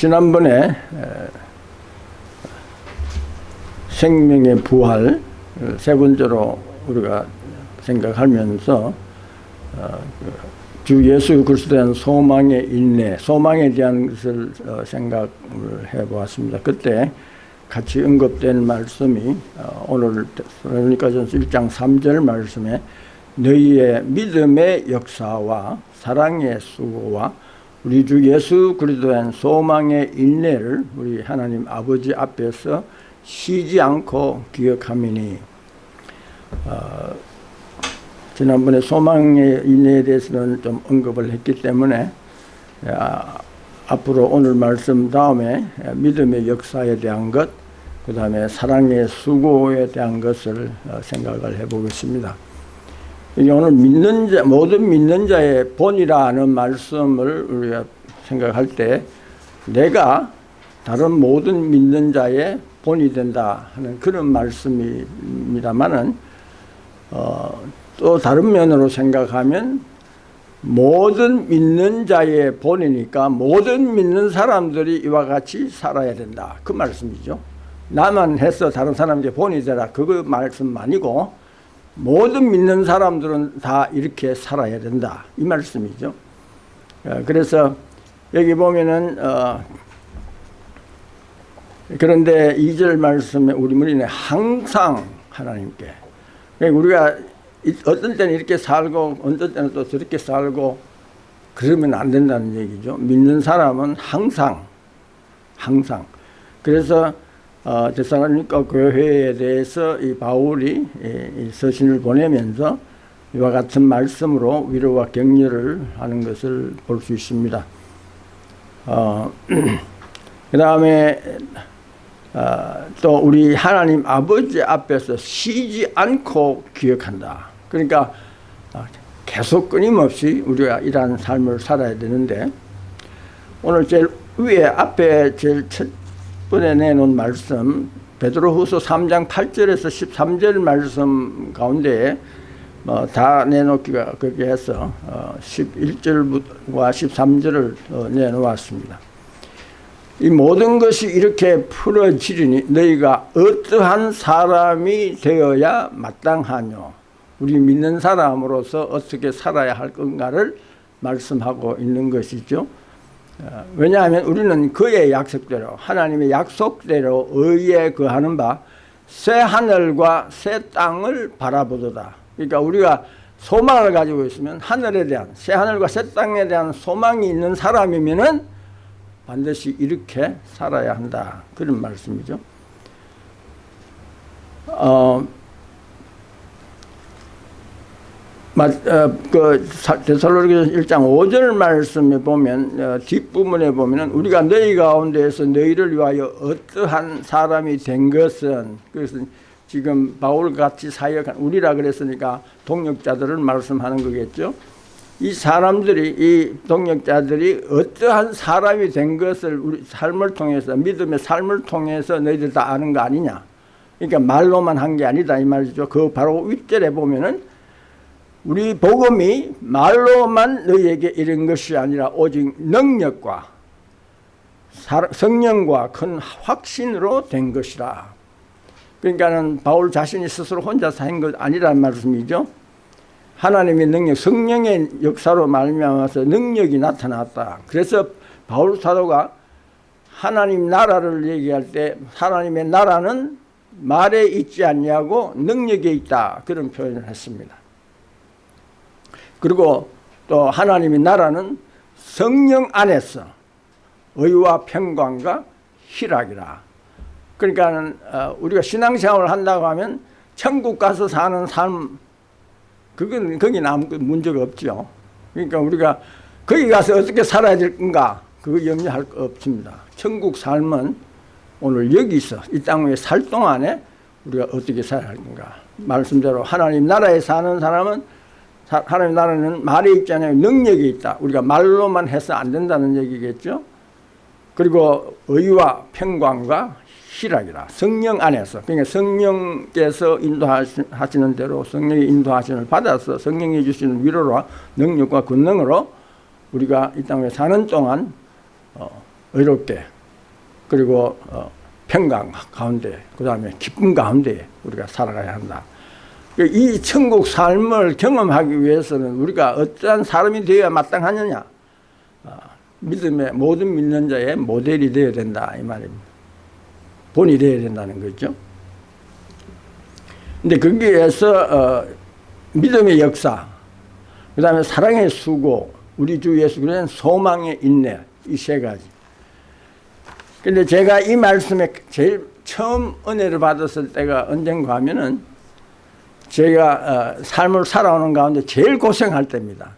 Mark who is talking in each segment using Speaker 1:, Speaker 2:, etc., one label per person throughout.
Speaker 1: 지난번에 생명의 부활 세 번째로 우리가 생각하면서 어, 그주 예수 그리스도에 대한 소망의 인내, 소망에 대한 것을 어, 생각을 해보았습니다. 그때 같이 언급된 말씀이 어, 오늘 그러니까전서 1장 3절 말씀에 너희의 믿음의 역사와 사랑의 수고와 우리 주 예수 그리스도에 대한 소망의 인내를 우리 하나님 아버지 앞에서 쉬지 않고 기억하미니 어, 지난번에 소망의 인내에 대해서는 좀 언급을 했기 때문에 아, 앞으로 오늘 말씀 다음에 믿음의 역사에 대한 것, 그 다음에 사랑의 수고에 대한 것을 어, 생각을 해보겠습니다. 오늘 믿는 자, 모든 믿는 자의 본이라는 말씀을 우리가 생각할 때 내가 다른 모든 믿는 자의 본이 된다 하는 그런 말씀입니다만은 어, 또 다른 면으로 생각하면 모든 믿는 자의 본이니까 모든 믿는 사람들이 이와 같이 살아야 된다. 그 말씀이죠. 나만 해서 다른 사람에게 본이 되라. 그거 말씀 아니고 모든 믿는 사람들은 다 이렇게 살아야 된다. 이 말씀이죠. 어, 그래서 여기 보면은 어 그런데 2절 말씀에 우리 문인에 항상 하나님께 그러니까 우리가 어떤 때는 이렇게 살고 어떤 때는 또 저렇게 살고 그러면 안 된다는 얘기죠. 믿는 사람은 항상 항상 그래서 어, 데살로니가 교회에 대해서 이 바울이 이 서신을 보내면서 이와 같은 말씀으로 위로와 격려를 하는 것을 볼 수 있습니다. 어, 그 다음에 어, 또 우리 하나님 아버지 앞에서 쉬지 않고 기억한다. 그러니까 어, 계속 끊임없이 우리가 이러한 삶을 살아야 되는데 오늘 제일 위에 앞에 제일 첫 번에 내놓은 말씀 베드로후서 3장 8절에서 13절 말씀 가운데 뭐 다 내놓기가 그렇게 해서 11절과 어, 13절을 어, 내놓았습니다. 이 모든 것이 이렇게 풀어지리니 너희가 어떠한 사람이 되어야 마땅하뇨 우리 믿는 사람으로서 어떻게 살아야 할 건가를 말씀하고 있는 것이죠. 어, 왜냐하면 우리는 그의 약속대로 하나님의 약속대로 의에 거하는 바 새 하늘과 새 땅을 바라보도다. 그러니까 우리가 소망을 가지고 있으면 하늘에 대한 새 하늘과 새 땅에 대한 소망이 있는 사람이면은 반드시 이렇게 살아야 한다. 그런 말씀이죠. 어, 어, 그 데살로니가서 1장 5절 말씀에 보면 어, 뒷부분에 보면은 우리가 너희 가운데에서 너희를 위하여 어떠한 사람이 된 것은 그래서 지금 바울 같이 사역한 우리라 그랬으니까 동역자들을 말씀하는 거겠죠. 이 사람들이 이 동역자들이 어떠한 사람이 된 것을 우리 삶을 통해서 믿음의 삶을 통해서 너희들 다 아는 거 아니냐. 그러니까 말로만 한 게 아니다 이 말이죠. 그 바로 윗절에 보면은 우리 복음이 말로만 너희에게 이른 것이 아니라 오직 능력과 성령과 큰 확신으로 된 것이라. 그러니까는 바울 자신이 스스로 혼자서 한 것 아니란 말씀이죠. 하나님의 능력, 성령의 역사로 말미암아서 능력이 나타났다. 그래서 바울 사도가 하나님 나라를 얘기할 때 하나님의 나라는 말에 있지 않냐고 능력에 있다. 그런 표현을 했습니다. 그리고 또 하나님의 나라는 성령 안에서 의와 평강과 희락이라. 그러니까 어, 우리가 신앙생활을 한다고 하면 천국 가서 사는 삶 그건 거기는 아무 문제가 없죠. 그러니까 우리가 거기 가서 어떻게 살아야 될 건가 그거 염려할 거 없습니다. 천국 삶은 오늘 여기서 이 땅에 살 동안에 우리가 어떻게 살아야 할 건가 말씀대로 하나님 나라에 사는 사람은 하나님 나라는 말에 있잖아요. 능력이 있다. 우리가 말로만 해서 안 된다는 얘기겠죠. 그리고 의와 평강과 희락이라 성령 안에서 그러니까 성령께서 인도하시는 대로 성령의 인도하심을 받아서 성령이 주시는 위로와 능력과 권능으로 우리가 이 땅에 사는 동안 어, 의롭게 그리고 어, 평강 가운데 그 다음에 기쁨 가운데 우리가 살아가야 한다. 이 천국 삶을 경험하기 위해서는 우리가 어떠한 사람이 되어야 마땅하느냐 어, 믿음의 모든 믿는 자의 모델이 되어야 된다 이 말입니다. 본이 되어야 된다는 거죠. 근데 거기에서 어, 믿음의 역사, 그 다음에 사랑의 수고, 우리 주 예수 그리스도의 소망의 인내 이 세 가지. 근데 제가 이 말씀에 제일 처음 은혜를 받았을 때가 언젠가 하면은 제가 어, 삶을 살아오는 가운데 제일 고생할 때입니다.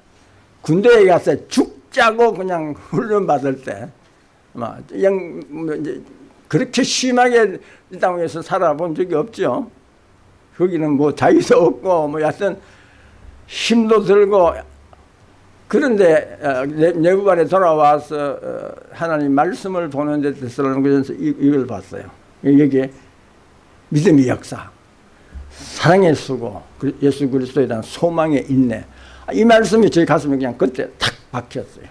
Speaker 1: 군대에 가서 죽자고 그냥 훈련 받을 때, 막뭐 이제 그렇게 심하게 이 땅에서 살아본 적이 없죠. 거기는 뭐 자유도 없고 뭐 여하튼 힘도 들고 그런데 어, 내부반에 돌아와서 어, 하나님 말씀을 보는데 데살로니가서 이걸 봤어요. 여기에 믿음의 역사, 사랑의 수고, 예수 그리스도에 대한 소망의 인내. 이 말씀이 제 가슴에 그냥 그때 탁 박혔어요.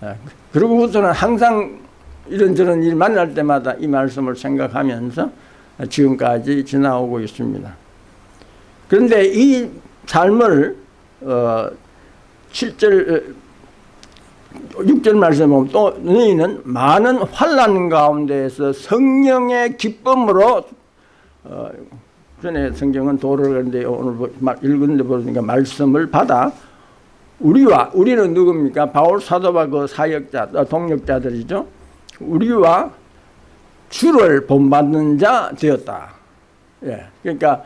Speaker 1: 어, 그러고부터는 항상 이런저런 일 만날 때마다 이 말씀을 생각하면서 지금까지 지나오고 있습니다. 그런데 이 삶을 어 7절 6절 말씀에 보면 또 너희는 많은 환란 가운데에서 성령의 기쁨으로 어 전에 성경은 도를 그런데 오늘 읽은데 보니까 말씀을 받아 우리와 우리는 누굽니까? 바울 사도와 그 사역자 어, 동력자들이죠. 우리와 주를 본받는 자 되었다. 예. 그러니까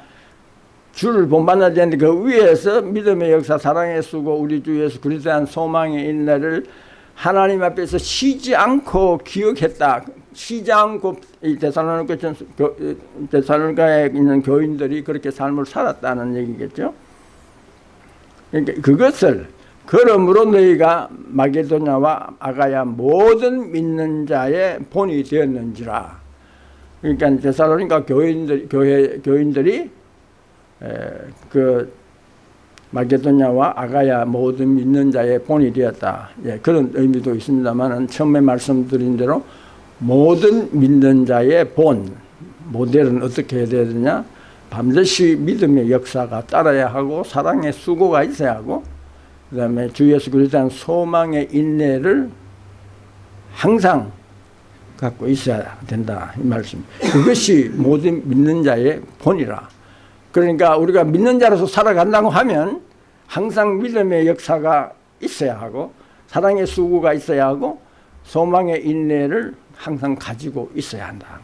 Speaker 1: 주를 본받는 자인데 그 위에서 믿음의 역사, 사랑의 수고, 우리 주 예수 그리스도한 소망의 인내를 하나님 앞에서 쉬지 않고 기억했다. 쉬지 않고 이 데살로니가 데살로니가에 있는 교인들이 그렇게 삶을 살았다는 얘기겠죠. 그러니까 그것을 그러므로 너희가 마게도냐와 아가야 모든 믿는 자의 본이 되었는지라. 그러니까 데살로니가 교인들 교회 교인들이 그 마게도냐와 아가야 모든 믿는 자의 본이 되었다. 예, 그런 의미도 있습니다만은 처음에 말씀드린 대로 모든 믿는 자의 본 모델은 어떻게 해야 되느냐? 반드시 믿음의 역사가 따라야 하고 사랑의 수고가 있어야 하고 그 다음에 주 예수 그리스도한 소망의 인내를 항상 갖고 있어야 된다 이 말씀 그것이 모든 믿는 자의 본이라 그러니까 우리가 믿는 자로서 살아간다고 하면 항상 믿음의 역사가 있어야 하고 사랑의 수고가 있어야 하고 소망의 인내를 항상 가지고 있어야 한다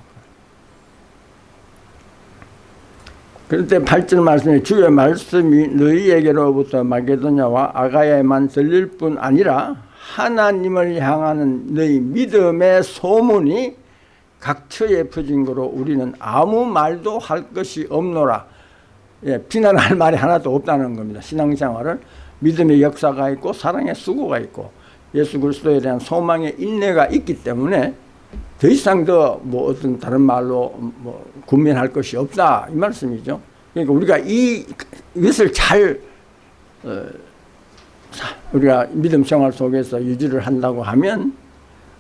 Speaker 1: 그런데 8절 말씀에 주의 말씀이 너희에게로부터 마게도냐와 아가야에만 들릴 뿐 아니라 하나님을 향하는 너희 믿음의 소문이 각처에 퍼진 거로 우리는 아무 말도 할 것이 없노라. 예, 비난할 말이 하나도 없다는 겁니다. 신앙생활을 믿음의 역사가 있고 사랑의 수고가 있고 예수 그리스도에 대한 소망의 인내가 있기 때문에 더 이상 더 뭐 어떤 다른 말로 뭐 군면할 것이 없다 이 말씀이죠. 그러니까 우리가 이 이것을 잘 어, 우리가 믿음 생활 속에서 유지를 한다고 하면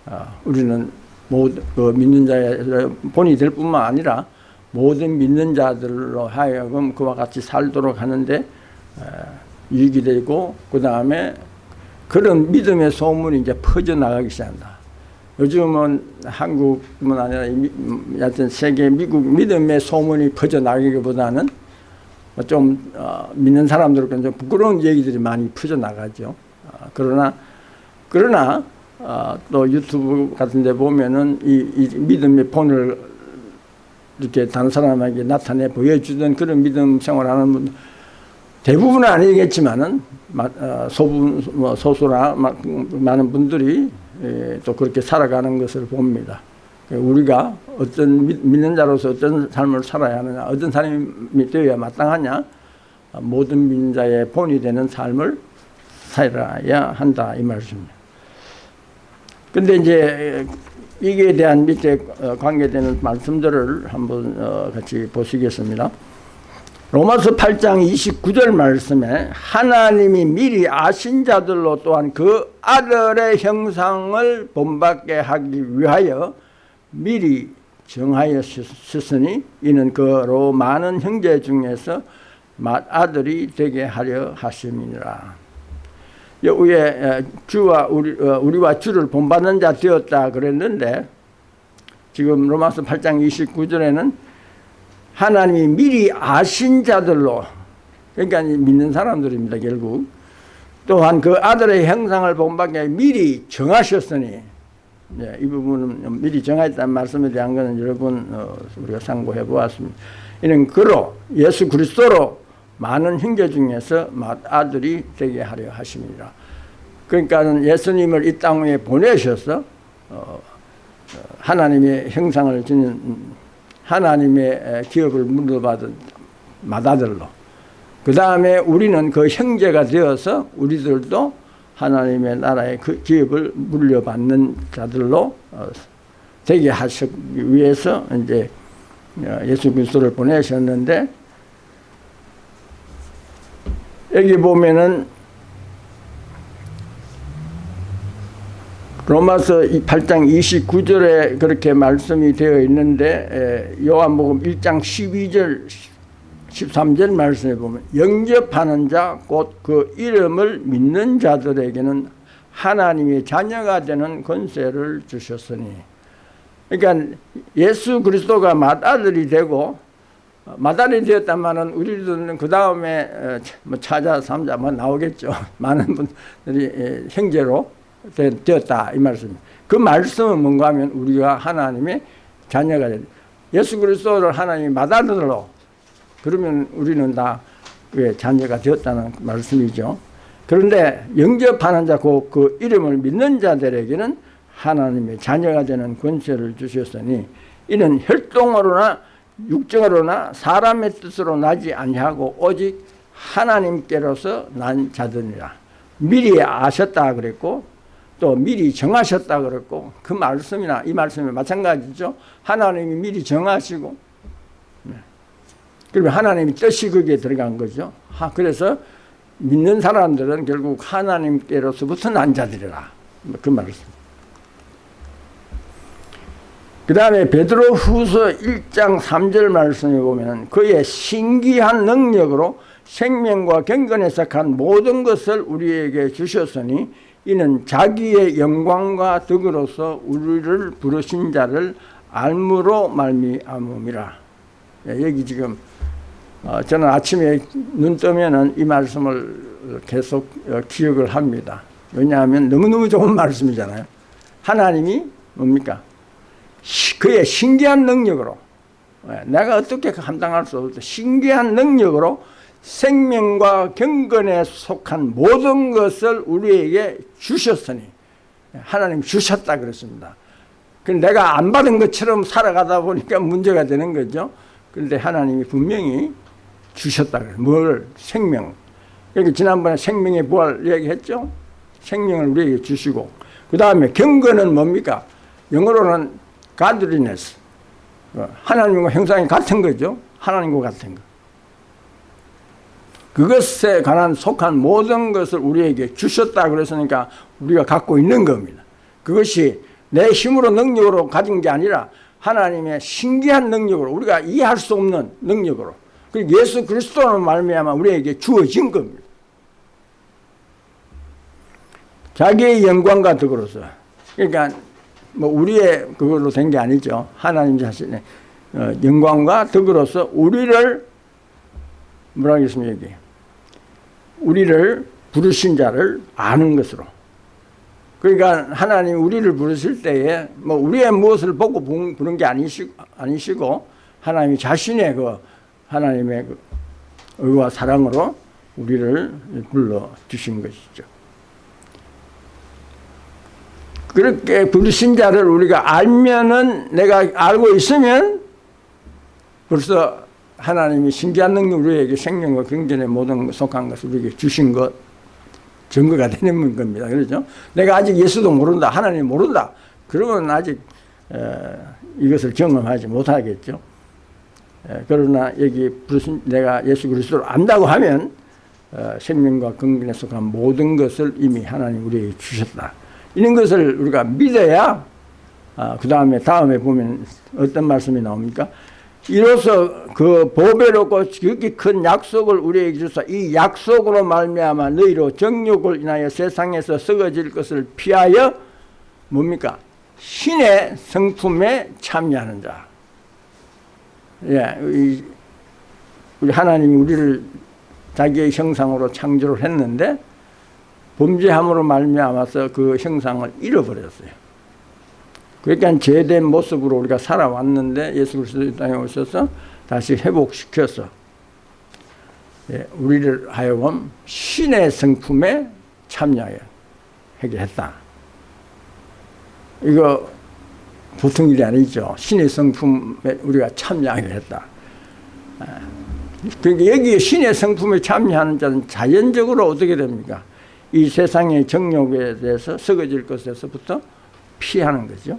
Speaker 1: 어, 우리는 모든 그 믿는 자의 본이 될 뿐만 아니라 모든 믿는 자들로 하여금 그와 같이 살도록 하는데 어, 유익이 되고 그 다음에 그런 믿음의 소문이 이제 퍼져나가기 시작한다. 요즘은 한국뿐만 아니라 여하튼 세계 미국 믿음의 소문이 퍼져나가기보다는 좀 어, 믿는 사람들은 좀 부끄러운 얘기들이 많이 퍼져나가죠. 어, 그러나 그러나 어, 또 유튜브 같은 데 보면은 이, 이 믿음의 본을 이렇게 다른 사람에게 나타내 보여주던 그런 믿음 생활하는 분 대부분은 아니겠지만은 어, 소분 뭐 소수나 많은 분들이 예, 또 그렇게 살아가는 것을 봅니다. 우리가 어떤 믿는 자로서 어떤 삶을 살아야 하느냐, 어떤 사람이 되어야 마땅하냐, 모든 민자의 본이 되는 삶을 살아야 한다 이 말씀입니다. 근데 이제 이게 대한 밑에 어, 관계되는 말씀들을 한번 어, 같이 보시겠습니다. 로마서 8장 29절 말씀에 하나님이 미리 아신 자들로 또한 그 아들의 형상을 본받게 하기 위하여 미리 정하였으니 이는 그로 많은 형제 중에서 맏아들이 되게 하려 하심이니라. 위에 주와 우리, 어, 우리와 주를 본받는 자 되었다 그랬는데 지금 로마서 8장 29절에는 하나님이 미리 아신 자들로 그러니까 믿는 사람들입니다 결국. 또한 그 아들의 형상을 본받게 미리 정하셨으니 네, 이 부분은 미리 정하였다는 말씀에 대한 것은 여러분 어, 우리가 상고해 보았습니다. 이는 그로 예수 그리스도로 많은 형제 중에서 아들이 되게 하려 하십니다. 그러니까 예수님을 이 땅에 보내셔서 어, 어, 하나님의 형상을 지닌 하나님의 기업을 물려받은 맏아들로. 그 다음에 우리는 그 형제가 되어서 우리들도 하나님의 나라의 그 기업을 물려받는 자들로 어, 되게 하시기 위해서 이제 어, 예수 그리스도를 보내셨는데 여기 보면은 로마서 8장 29절에 그렇게 말씀이 되어 있는데 요한복음 1장 12절 13절 말씀에 보면 영접하는 자 곧 그 이름을 믿는 자들에게는 하나님의 자녀가 되는 권세를 주셨으니. 그러니까 예수 그리스도가 맏아들이 되고 맏아들이 되었다면 우리들은 그 다음에 뭐 차자 삼자 뭐 나오겠죠 많은 분들이 형제로 되었다 이 말씀. 그 말씀은 뭔가 하면 우리가 하나님의 자녀가 되 예수 그리스도를 하나님이 맏아들로 그러면 우리는 다 자녀가 되었다는 말씀이죠. 그런데 영접하는 자, 그, 그 이름을 믿는 자들에게는 하나님의 자녀가 되는 권세를 주셨으니 이는 혈통으로나 육정으로나 사람의 뜻으로 나지 아니하고 오직 하나님께로서 난 자들이라 미리 아셨다 그랬고 또 미리 정하셨다 그랬고 그 말씀이나 이 말씀이 마찬가지죠. 하나님이 미리 정하시고 네. 그러면 하나님이 뜻이 거기에 들어간 거죠. 그래서 믿는 사람들은 결국 하나님께로서부터 난 자들이라 그 말씀. 그 다음에 베드로 후서 1장 3절 말씀에 보면 그의 신기한 능력으로 생명과 경건에 속한 모든 것을 우리에게 주셨으니 이는 자기의 영광과 덕으로서 우리를 부르신 자를 알므로 말미암음이라. 예, 여기 지금 어, 저는 아침에 눈 뜨면은 이 말씀을 계속 어, 기억을 합니다. 왜냐하면 너무너무 좋은 말씀이잖아요. 하나님이 뭡니까? 그의 신기한 능력으로 예, 내가 어떻게 감당할 수 없어 신기한 능력으로 생명과 경건에 속한 모든 것을 우리에게 주셨으니 하나님 주셨다 그랬습니다. 내가 안 받은 것처럼 살아가다 보니까 문제가 되는 거죠. 그런데 하나님이 분명히 주셨다 그래요. 뭘? 생명. 여기 지난번에 생명의 부활 얘기했죠. 생명을 우리에게 주시고 그 다음에 경건은 뭡니까? 영어로는 godliness. 하나님과 형상이 같은 거죠. 하나님과 같은 거. 그것에 관한 속한 모든 것을 우리에게 주셨다 그랬으니까 우리가 갖고 있는 겁니다. 그것이 내 힘으로 능력으로 가진 게 아니라 하나님의 신기한 능력으로 우리가 이해할 수 없는 능력으로 그리고 예수 그리스도는 말미암아 우리에게 주어진 겁니다. 자기의 영광과 덕으로서 그러니까 뭐 우리의 그걸로 된 게 아니죠. 하나님 자신의 어, 영광과 덕으로서 우리를 뭐라 하겠습니까 여기 우리를 부르신 자를 아는 것으로 그러니까 하나님 우리를 부르실 때에 뭐 우리의 무엇을 보고 부른 게 아니시, 아니시고 하나님이 자신의 그 하나님의 그 의와 사랑으로 우리를 불러 주신 것이죠. 그렇게 부르신 자를 우리가 알면은 내가 알고 있으면 벌써 하나님이 신기한 능력 우리에게 생명과 경전의 모든 속한 것을 우리에게 주신 것 증거가 되는 겁니다. 그렇죠? 내가 아직 예수도 모른다. 하나님 모른다. 그러면 아직 에, 이것을 경험하지 못하겠죠. 예, 그러나 여기 무슨 내가 예수 그리스도를 안다고 하면 어, 생명과 건강에 속한 모든 것을 이미 하나님 우리에게 주셨다. 이런 것을 우리가 믿어야 아, 그 다음에 다음에 보면 어떤 말씀이 나옵니까? 이로써 그 보배롭고 지극히 큰 약속을 우리에게 주사 이 약속으로 말미암아 너희로 정욕을 인하여 세상에서 썩어질 것을 피하여 뭡니까? 신의 성품에 참여하는 자. 예, 우리 하나님이 우리를 자기의 형상으로 창조를 했는데 범죄함으로 말미암아서 그 형상을 잃어버렸어요. 그러니까 죄된 모습으로 우리가 살아왔는데 예수 그리스도 땅에 오셔서 다시 회복시켜서 예, 우리를 하여금 신의 성품에 참여하게 했다. 이거 보통 일이 아니죠. 신의 성품에 우리가 참여하게 했다. 아, 그러니까 여기 신의 성품에 참여하는 자는 자연적으로 어떻게 됩니까? 이 세상의 정욕에 대해서 썩어질 것에서부터 피하는 거죠.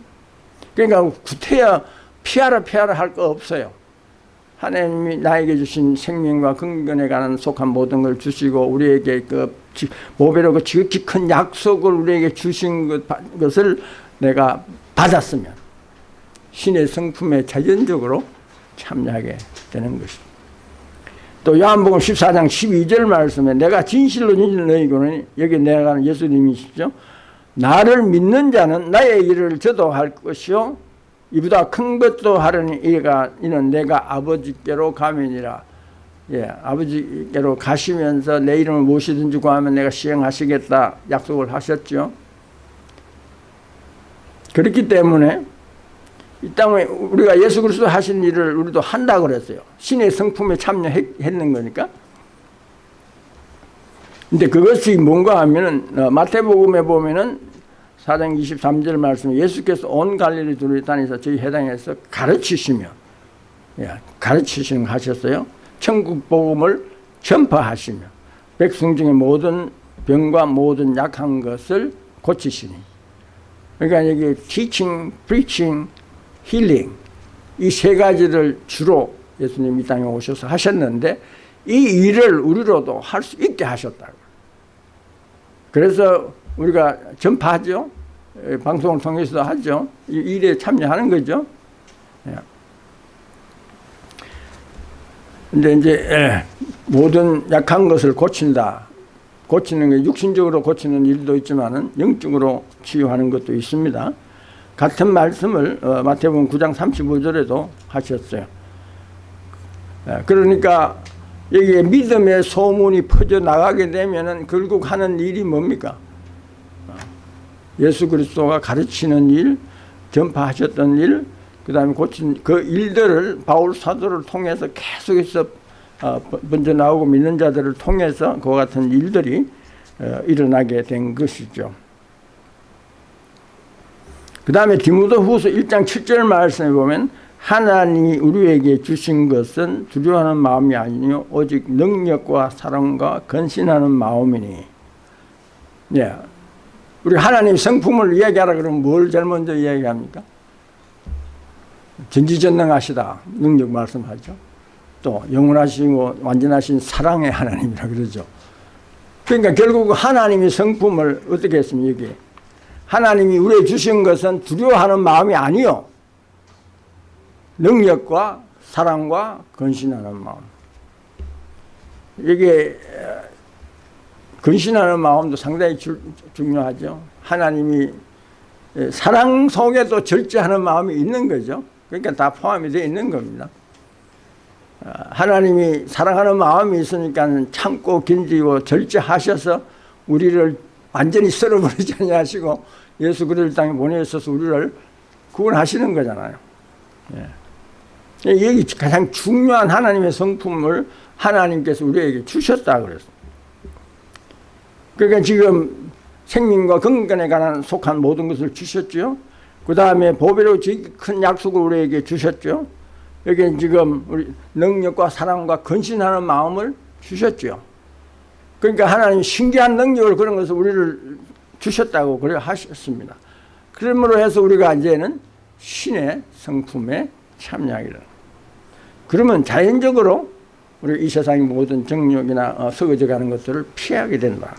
Speaker 1: 그러니까 구태여 피하라 피하라 할 거 없어요. 하나님이 나에게 주신 생명과 건강에 관한 속한 모든 걸 주시고 우리에게 그 모배로 그 지극히 큰 약속을 우리에게 주신 것, 것을 내가 받았으면 신의 성품에 자연적으로 참여하게 되는 것입니다. 또 요한복음 14장 12절 말씀에 내가 진실로 진실로 너희고는 여기 내가 예수님이시죠. 나를 믿는 자는 나의 일을 저도 할 것이요 이보다 큰 것도 하려니 이가 이는 내가 아버지께로 가면이라 예, 아버지께로 가시면서 내 이름을 무엇이든지 구하면 내가 시행하시겠다 약속을 하셨죠. 그렇기 때문에 이 땅에 우리가 예수 그리스도 하신 일을 우리도 한다 그랬어요. 신의 성품에 참여했는 거니까. 근데 그것이 뭔가 하면은 어, 마태복음에 보면은 4장 23절 말씀에 예수께서 온 갈릴리 두루 다니서 저희 해당에서 가르치시며 예, 가르치시는 하셨어요. 천국 복음을 전파하시며 백성 중에 모든 병과 모든 약한 것을 고치시니 그러니까 여기 teaching, preaching, healing 이세 가지를 주로 예수님 이 땅에 오셔서 하셨는데 이 일을 우리로도 할 수 있게 하셨다고. 그래서 우리가 전파하죠. 방송을 통해서도 하죠. 이 일에 참여하는 거죠. 예. 근데 이제 예, 모든 약한 것을 고친다. 고치는 게 육신적으로 고치는 일도 있지만 은 영적으로 치유하는 것도 있습니다. 같은 말씀을 어, 마태복음 9장 35절에도 하셨어요. 예, 그러니까 여기에 믿음의 소문이 퍼져 나가게 되면은 결국 하는 일이 뭡니까? 어, 예수 그리스도가 가르치는 일, 전파하셨던 일, 그 다음에 고친 그 일들을 바울 사도를 통해서 계속해서 어, 먼저 나오고 믿는 자들을 통해서 그와 같은 일들이 어, 일어나게 된 것이죠. 그 다음에 디모도 후서 1장 7절 말씀에 보면 하나님이 우리에게 주신 것은 두려워하는 마음이 아니요 오직 능력과 사랑과 건신하는 마음이니 예. 우리 하나님 성품을 이야기하라 그러면 뭘 제일 먼저 이야기합니까? 전지전능하시다 능력 말씀하죠 또 영원하시고 완전하신 사랑의 하나님이라 그러죠 그러니까 결국 하나님의 성품을 어떻게 했습니까? 여기 하나님이 우리에게 주신 것은 두려워하는 마음이 아니요 능력과 사랑과 건신하는 마음. 이게 건신하는 마음도 상당히 주, 중요하죠. 하나님이 사랑 속에도 절제하는 마음이 있는 거죠. 그러니까 다 포함이 되어 있는 겁니다. 아, 하나님이 사랑하는 마음이 있으니까 참고 견디고 절제하셔서 우리를 완전히 썰어버리지 아니하시고 예수 그리스도 땅에 보내셔서 우리를 구원하시는 거잖아요. 예. 여기 가장 중요한 하나님의 성품을 하나님께서 우리에게 주셨다 그랬어요. 그러니까 지금 생명과 건강에 관한 속한 모든 것을 주셨죠. 그 다음에 보배로 큰 약속을 우리에게 주셨죠. 여기 지금 우리 능력과 사랑과 건신하는 마음을 주셨죠. 그러니까 하나님 신기한 능력을 그런 것을 우리를 주셨다고 그래 하셨습니다. 그러므로 해서 우리가 이제는 신의 성품에 참여하기를. 그러면 자연적으로 우리 이 세상의 모든 정욕이나 어, 썩어져 가는 것들을 피하게 된다.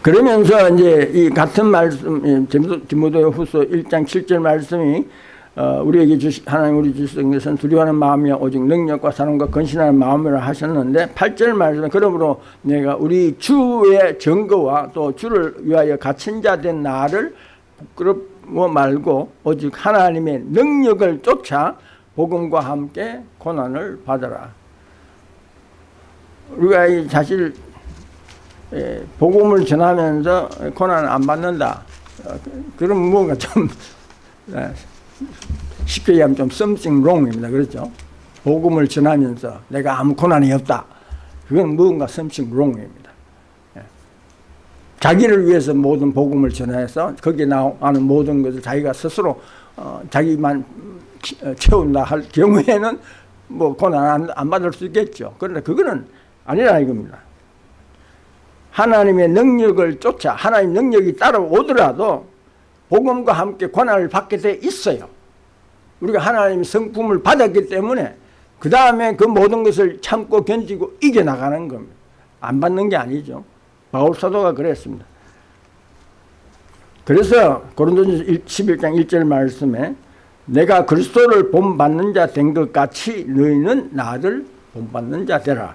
Speaker 1: 그러면서 이제 이 같은 말씀, 디모데 후서 1장 7절 말씀이 어, 우리에게 주시, 하나님 우리 주신 것은 두려워하는 마음이 오직 능력과 사랑과 건신하는 마음으로 하셨는데 8절 말씀에 그러므로 내가 우리 주의 증거와 또 주를 위하여 갇힌 자 된 나를 부끄럽고 말고 오직 하나님의 능력을 쫓아 복음과 함께 고난을 받아라. 우리가 이 사실 예, 복음을 전하면서 고난을 안 받는다. 어, 그럼 뭔가 좀 예, 쉽게 얘기하면 좀 something wrong입니다. 그렇죠? 복음을 전하면서 내가 아무 고난이 없다. 그건 무언가 something wrong입니다. 예. 자기를 위해서 모든 복음을 전해서 거기에 나오는 모든 것을 자기가 스스로 어, 자기만 어, 채운다 할 경우에는 뭐 고난 안, 안 받을 수 있겠죠. 그런데 그거는 아니라 이겁니다. 하나님의 능력을 쫓아 하나님 능력이 따라오더라도 복음과 함께 고난을 받게 돼 있어요. 우리가 하나님의 성품을 받았기 때문에 그 다음에 그 모든 것을 참고 견디고 이겨나가는 겁니다. 안 받는 게 아니죠. 바울 사도가 그랬습니다. 그래서 고린도전서 11장 1절 말씀에 내가 그리스도를 본받는 자 된 것 같이 너희는 나를 본받는 자 되라.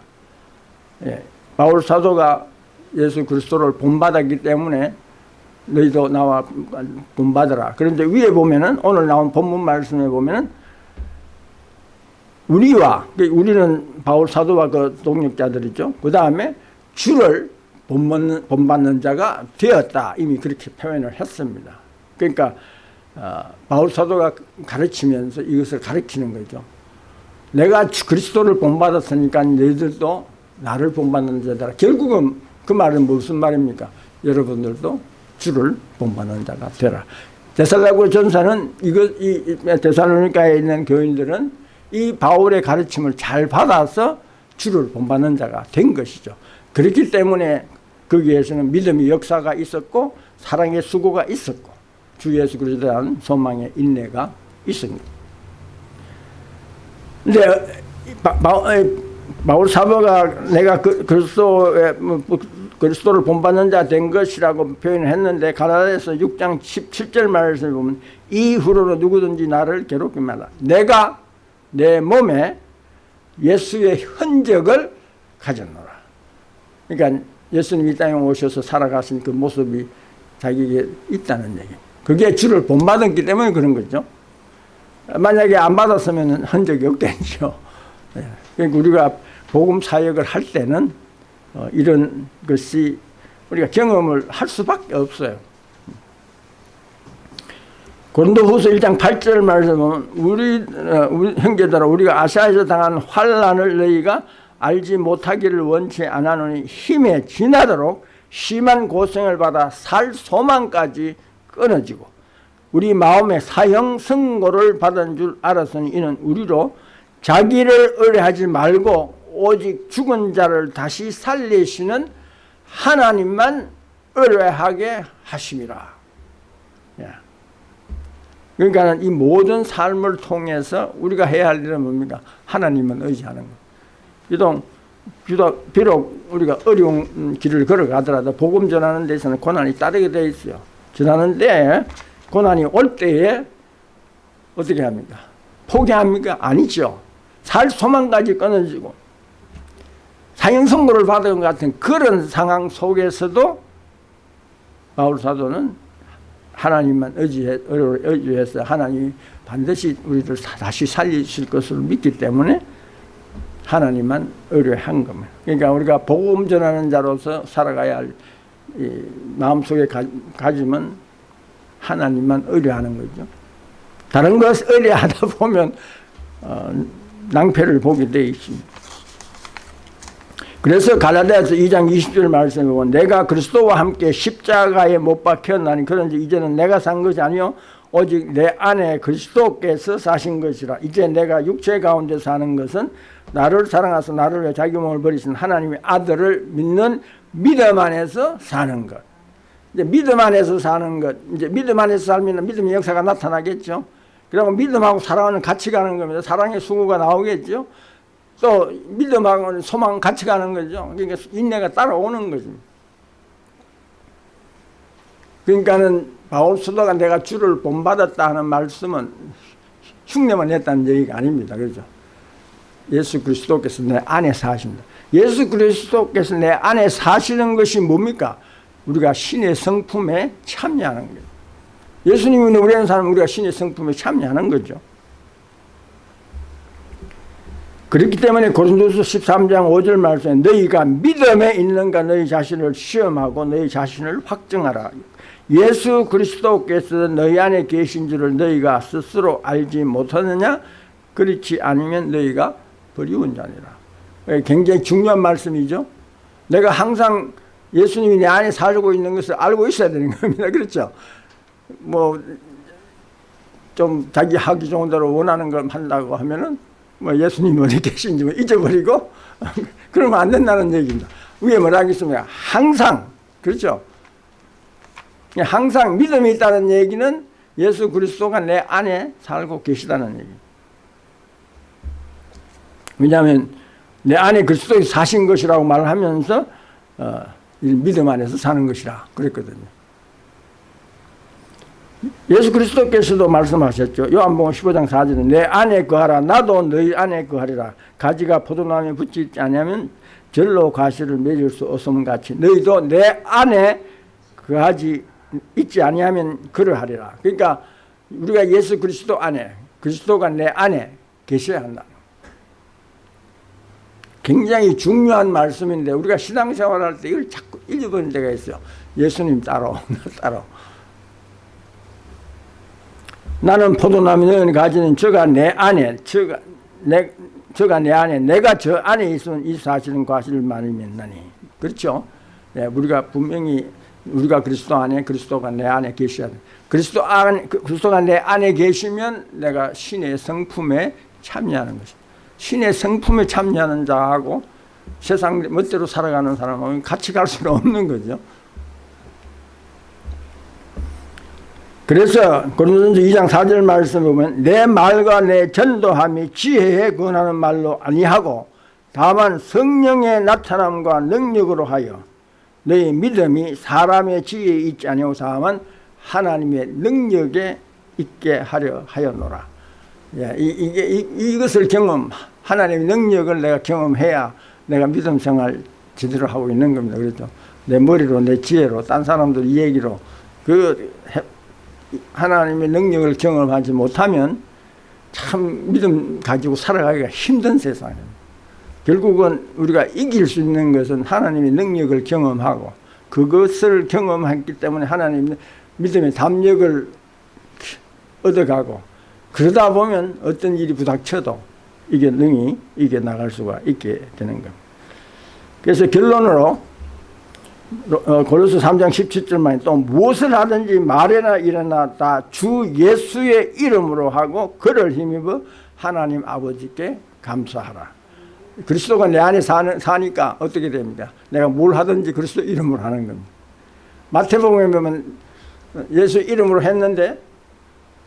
Speaker 1: 예, 바울 사도가 예수 그리스도를 본받았기 때문에 너희도 나와 본받으라. 그런데 위에 보면은 오늘 나온 본문 말씀에 보면은 우리와 그러니까 우리는 바울 사도와 그 동력자들이죠. 그 다음에 주를 본받는, 본받는 자가 되었다. 이미 그렇게 표현을 했습니다. 그러니까 어, 바울 사도가 가르치면서 이것을 가르치는 거죠. 내가 그리스도를 본받았으니까 너희들도 나를 본받는 자다. 결국은 그 말은 무슨 말입니까? 여러분들도 주를 본받는 자가 되라. 데살라고 전사는 이거 이 데살로니카에 있는 교인들은 이 바울의 가르침을 잘 받아서 주를 본받는 자가 된 것이죠. 그렇기 때문에 거기에서는 믿음의 역사가 있었고 사랑의 수고가 있었고 주 예수 그리스도에 대한 소망의 인내가 있습니다. 근데 바울 사도가 내가 그, 그리스도의 뭐, 그리스도를 본받는 자 된 것이라고 표현을 했는데 가라다에서 6장 17절 말씀을 보면 이후로는 누구든지 나를 괴롭게 말라. 내가 내 몸에 예수의 흔적을 가졌노라. 그러니까 예수님이 땅에 오셔서 살아가신 그 모습이 자기에게 있다는 얘기. 그게 주를 본받았기 때문에 그런 거죠. 만약에 안 받았으면 흔적이 없겠죠. 예. 그러니까 우리가 복음 사역을 할 때는 어, 이런 것이 우리가 경험을 할 수밖에 없어요. 고린도후서 1장 8절 말씀은 우리, 어, 우리 형제들아 우리가 아시아에서 당한 환란을 너희가 알지 못하기를 원치 않아노니 힘에 지나도록 심한 고생을 받아 살 소망까지 끊어지고 우리 마음에 사형 선고를 받은 줄 알았으니 이는 우리로 자기를 의뢰하지 말고 오직 죽은 자를 다시 살리시는 하나님만 의뢰하게 하심이라. 예. 그러니까 이 모든 삶을 통해서 우리가 해야 할 일은 뭡니까? 하나님은 의지하는 것. 비록, 비록, 비록 우리가 어려운 길을 걸어가더라도 복음 전하는 데서는 고난이 따르게 되어 있어요. 전하는데 고난이 올 때에 어떻게 합니까? 포기합니까? 아니죠. 살 소망까지 끊어지고 사형 선고를 받은 것 같은 그런 상황 속에서도 바울 사도는 하나님만 의지해, 의지해서 하나님이 반드시 우리를 다시 살리실 것을 믿기 때문에 하나님만 의뢰한 겁니다. 그러니까 우리가 복음 전하는 자로서 살아가야 할 마음속에 가지면 하나님만 의뢰하는 거죠. 다른 것 의뢰하다 보면 어, 낭패를 보게 돼 있습니다. 그래서 갈라디아서 2장 20절 말씀에 보면 내가 그리스도와 함께 십자가에 못 박혔나니 그런지 이제는 내가 산 것이 아니요 오직 내 안에 그리스도께서 사신 것이라 이제 내가 육체 가운데 사는 것은 나를 사랑하사 나를 위해 자기 몸을 버리신 하나님의 아들을 믿는 믿음 안에서 사는 것 이제 믿음 안에서 사는 것 이제 믿음 안에서 살면 믿음의 역사가 나타나겠죠 그리고 믿음하고 사랑은 같이 가는 겁니다. 사랑의 수고가 나오겠죠. 또 믿음하고 소망 같이 가는 거죠. 그러니까 인내가 따라오는 거죠. 그러니까는 바울 수도가 내가 주를 본받았다 하는 말씀은 흉내만 냈다는 얘기가 아닙니다. 그렇죠? 예수 그리스도께서 내 안에 사십니다. 예수 그리스도께서 내 안에 사시는 것이 뭡니까? 우리가 신의 성품에 참여하는 거예요. 예수님이 우리는 사람 우리가 신의 성품에 참여하는 거죠. 그렇기 때문에 고린도서 13장 5절 말씀에 너희가 믿음에 있는가 너희 자신을 시험하고 너희 자신을 확정하라. 예수 그리스도께서 너희 안에 계신 줄을 너희가 스스로 알지 못하느냐? 그렇지 않으면 너희가 버리운 자니라. 굉장히 중요한 말씀이죠. 내가 항상 예수님이 내 안에 살고 있는 것을 알고 있어야 되는 겁니다. 그렇죠? 뭐, 좀 자기 하기 좋은 대로 원하는 걸 한다고 하면은 뭐 예수님이 어디 계신지 뭐 잊어버리고 그러면 안 된다는 얘기입니다. 위에 뭐라 하겠습니까? 항상, 그렇죠? 항상 믿음이 있다는 얘기는 예수 그리스도가 내 안에 살고 계시다는 얘기. 왜냐하면 내 안에 그리스도가 사신 것이라고 말을 하면서 어, 믿음 안에서 사는 것이라 그랬거든요. 예수 그리스도께서도 말씀하셨죠. 요한복음 15장 4절에 내 안에 거하라 나도 너희 안에 거하리라. 가지가 포도나무에 붙지 않으면 절로 가시를 맺을 수 없음 같이 너희도 내 안에 거하지 있지 아니하면 그러하리라. 그러니까 우리가 예수 그리스도 안에 그리스도가 내 안에 계셔야 한다. 굉장히 중요한 말씀인데 우리가 신앙생활할 때 이걸 자꾸 잊어버리는 데가 있어요. 예수님 따로 따로. 나는 포도나무 는 가지는 저가 내 안에 저가 내 저가 내 안에 내가 저 안에 있으면 이 사실은 과실을 말이면나니 그렇죠? 네, 우리가 분명히 우리가 그리스도 안에 그리스도가 내 안에 계셔야 돼. 그리스도 안 그리스도가 내 안에 계시면 내가 신의 성품에 참여하는 것이. 신의 성품에 참여하는 자하고 세상 멋대로 살아가는 사람하고 같이 갈 수는 없는 거죠. 그래서 고린도전서 2장 4절 말씀에 보면 내 말과 내 전도함이 지혜에 권하는 말로 아니하고 다만 성령의 나타남과 능력으로 하여 너희 믿음이 사람의 지혜에 있지 아니하고 다만 하나님의 능력에 있게 하려 하였노라. 예, 이, 이게 이, 이것을 경험 하나님의 능력을 내가 경험해야 내가 믿음 생활 제대로 하고 있는 겁니다. 그렇죠? 내 머리로 내 지혜로 딴 사람들 얘기로 그 하나님의 능력을 경험하지 못하면 참 믿음 가지고 살아가기가 힘든 세상입니다. 결국은 우리가 이길 수 있는 것은 하나님의 능력을 경험하고 그것을 경험했기 때문에 하나님 믿음의 담력을 얻어가고 그러다 보면 어떤 일이 부닥쳐도 이게 능히 이게 나갈 수가 있게 되는 겁니다. 그래서 결론으로 어, 고로스 3장 17절만 또 무엇을 하든지 말이나 일어나 다 주 예수의 이름으로 하고 그를 힘입어 하나님 아버지께 감사하라. 그리스도가 내 안에 사는, 사니까 어떻게 됩니까? 내가 뭘 하든지 그리스도 이름으로 하는 겁니다. 마태복음에 보면 예수 이름으로 했는데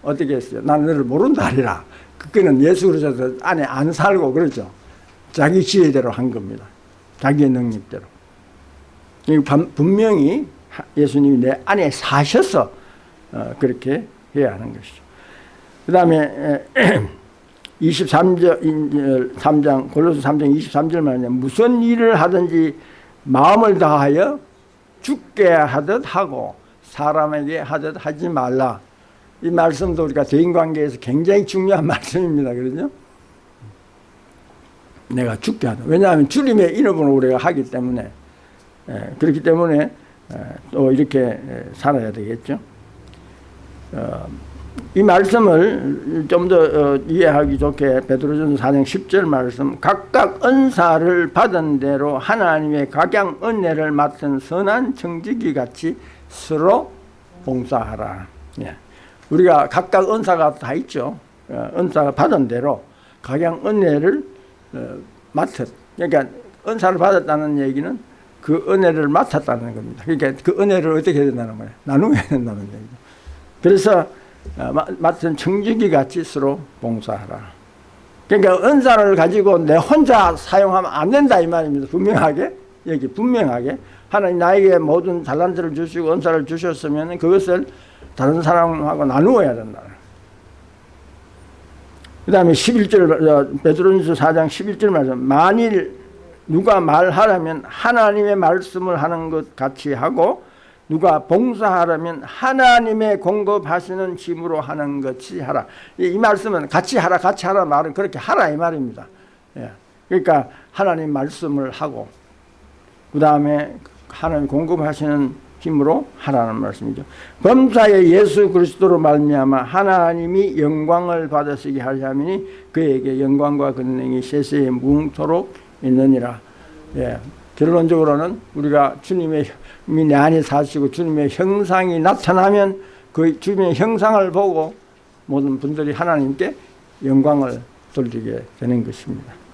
Speaker 1: 어떻게 했어요? 난 너를 모른다 하리라. 그거는 예수 그리스도 안에 안 살고 그러죠. 자기 지혜대로 한 겁니다. 자기의 능력대로. 분명히 예수님이 내 안에 사셔서 어, 그렇게 해야 하는 것이죠. 그 다음에 23절, 3장, 골로스 3장 23절 말에 무슨 일을 하든지 마음을 다하여 죽게 하듯 하고 사람에게 하듯 하지 말라. 이 말씀도 우리가 대인관계에서 굉장히 중요한 말씀입니다. 그러죠? 내가 죽게 하다. 왜냐하면 주님의 이름으로 우리가 하기 때문에 예, 그렇기 때문에 또 이렇게 살아야 되겠죠. 어, 이 말씀을 좀더 어, 이해하기 좋게 베드로전서 4장 10절 말씀 각각 은사를 받은 대로 하나님의 각양 은혜를 맡은 선한 청지기 같이 서로 봉사하라. 예. 우리가 각각 은사가 다 있죠. 어, 은사가 받은 대로 각양 은혜를 맡은 그러니까 은사를 받았다는 얘기는 그 은혜를 맡았다는 겁니다. 그러니까 그 은혜를 어떻게 해야 된다는 거예요? 나누어야 된다는 얘기죠. 그래서 어, 마- 맡은 청지기 같이 서로 봉사하라. 그러니까 은사를 가지고 내 혼자 사용하면 안 된다 이 말입니다. 분명하게 여기 분명하게 하나님 나에게 모든 달란트를 주시고 은사를 주셨으면 그것을 다른 사람하고 나누어야 된다. 그 다음에 11절, 베드로전서 4장 11절 말씀. 만일 누가 말하라면 하나님의 말씀을 하는 것 같이 하고 누가 봉사하라면 하나님의 공급하시는 힘으로 하는 것이 하라. 이, 이 말씀은 같이 하라, 같이 하라 말은 그렇게 하라 이 말입니다. 예. 그러니까 하나님 말씀을 하고 그 다음에 하나님 공급하시는 힘으로 하라는 말씀이죠. 범사의 예수 그리스도로 말미암아 하나님이 영광을 받으시게 하려니 그에게 영광과 권능이 세세에 무궁토록 있느니라. 예. 결론적으로는 우리가 주님의 내 안에 사시고 주님의 형상이 나타나면 그 주님의 형상을 보고 모든 분들이 하나님께 영광을 돌리게 되는 것입니다.